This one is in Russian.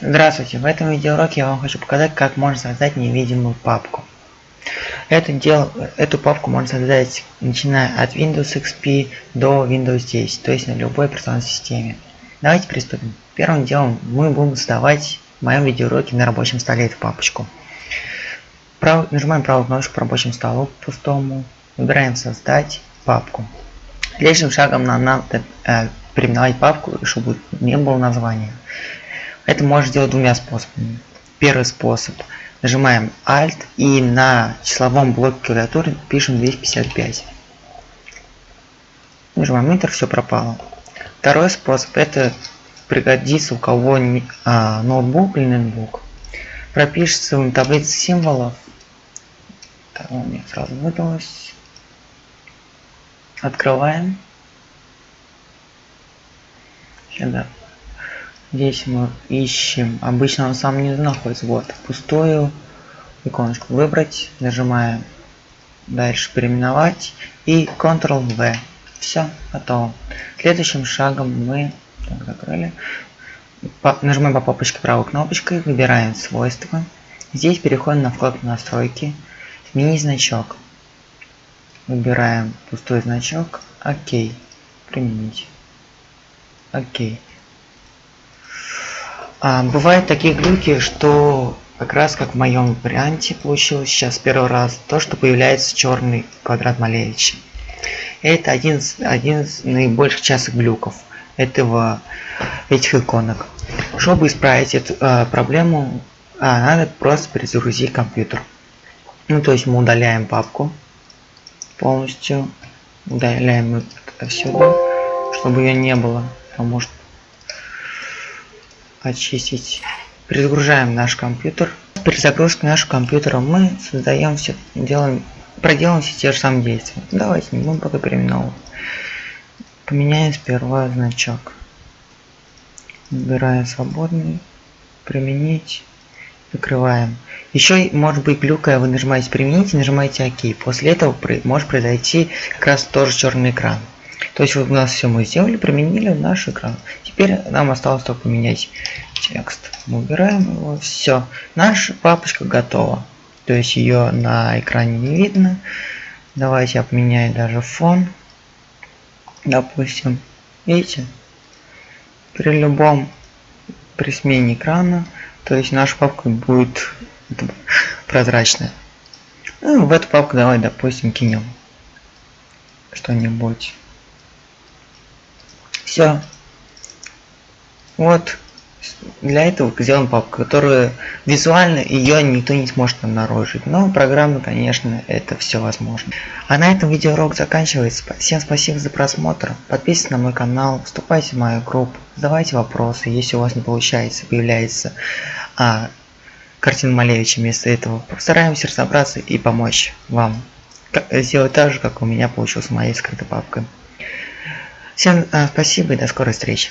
Здравствуйте, в этом видеоуроке я вам хочу показать, как можно создать невидимую папку. Это дело, эту папку можно создать начиная от Windows XP до Windows 10, то есть на любой операционной системе. Давайте приступим. Первым делом мы будем создавать в моем видеоуроке на рабочем столе эту папочку. Прав, нажимаем правую кнопку по рабочему столу пустому, выбираем создать папку. Следующим шагом нам надо э, переименовать папку, чтобы не было названия. Это можно сделать двумя способами. Первый способ. Нажимаем Alt и на числовом блоке клавиатуры пишем 255. Нажимаем Enter, все пропало. Второй способ это пригодится у кого а, ноутбук или ноутбук. Пропишется в таблице символов. Так, у меня сразу выдалось. Открываем. Сюда. Здесь мы ищем, обычно он сам не находится, вот, пустую иконочку выбрать, нажимаем дальше переименовать и Ctrl-V. Все, готово. Следующим шагом мы так, закрыли. По, нажимаем по папочке правой кнопочкой, выбираем свойства. Здесь переходим на вкладку настройки, сменить значок. Выбираем пустой значок, ОК, применить. Окей. А, бывают такие глюки, что как раз как в моем варианте получилось сейчас первый раз, то, что появляется черный квадрат Малевича. Это один, один из наибольших частых глюков этого, этих иконок. Чтобы исправить эту э, проблему, э, надо просто перезагрузить компьютер. Ну, то есть мы удаляем папку полностью, удаляем это отсюда, чтобы ее не было, потому что очистить. Перезагружаем наш компьютер. При загрузке нашего компьютера мы создаем все, делаем, проделаем все те же самые действия. Давайте не будем пока переименовывать. Поменяем сперва значок. Выбираем свободный, применить, закрываем. Еще может быть глюкая, вы нажимаете применить и нажимаете ОК. После этого может произойти как раз тоже черный экран. То есть вот у нас все мы сделали, применили наш экран. Теперь нам осталось только поменять текст. Мы убираем его, все. Наша папочка готова. То есть ее на экране не видно. Давайте я поменяю даже фон. Допустим, видите? При любом, при смене экрана, то есть наша папка будет прозрачная. Ну, в эту папку давай, допустим, кинем что-нибудь. Все. Вот. Для этого сделан папка, которую визуально ее никто не сможет обнаружить. Но программно, конечно, это все возможно. А на этом видеоурок заканчивается. Всем спасибо за просмотр. Подписывайтесь на мой канал, вступайте в мою группу, задавайте вопросы. Если у вас не получается, появляется а, картина Малевича вместо этого, постараемся разобраться и помочь вам. Сделать так же, как у меня получилось с моей скрытой папкой. Всем э, спасибо и до скорой встречи.